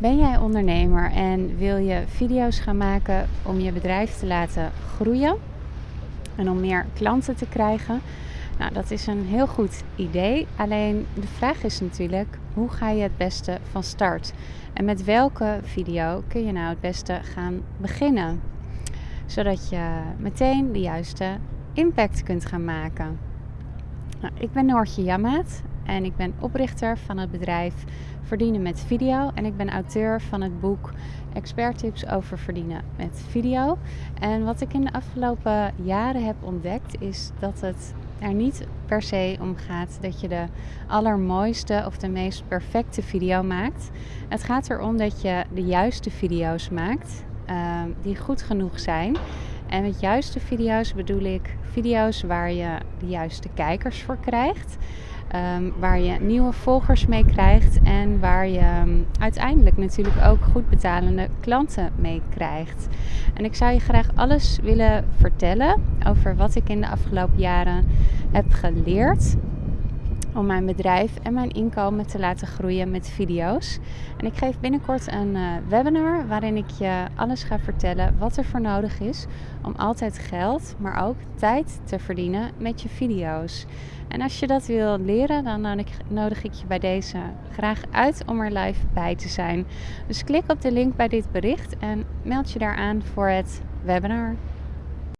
Ben jij ondernemer en wil je video's gaan maken om je bedrijf te laten groeien en om meer klanten te krijgen? Nou, dat is een heel goed idee. Alleen de vraag is natuurlijk, hoe ga je het beste van start? En met welke video kun je nou het beste gaan beginnen? Zodat je meteen de juiste impact kunt gaan maken. Nou, ik ben Noortje Jammaat en ik ben oprichter van het bedrijf Verdienen met Video. En ik ben auteur van het boek Expert Tips over verdienen met video. En wat ik in de afgelopen jaren heb ontdekt is dat het er niet per se om gaat dat je de allermooiste of de meest perfecte video maakt. Het gaat erom dat je de juiste video's maakt uh, die goed genoeg zijn. En met juiste video's bedoel ik video's waar je de juiste kijkers voor krijgt. Um, waar je nieuwe volgers mee krijgt en waar je um, uiteindelijk natuurlijk ook goed betalende klanten mee krijgt. En ik zou je graag alles willen vertellen over wat ik in de afgelopen jaren heb geleerd om mijn bedrijf en mijn inkomen te laten groeien met video's. En ik geef binnenkort een uh, webinar waarin ik je alles ga vertellen wat er voor nodig is om altijd geld, maar ook tijd te verdienen met je video's. En als je dat wil leren, dan nodig ik je bij deze graag uit om er live bij te zijn. Dus klik op de link bij dit bericht en meld je daar aan voor het webinar.